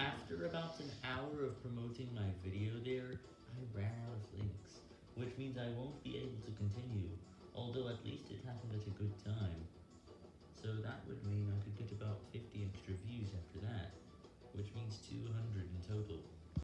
After about an hour of promoting my video there, I ran out of links, which means I won't be able to continue, although at least it happened at a good time. So that would mean I could get about 50 extra views after that, which means 200 in total.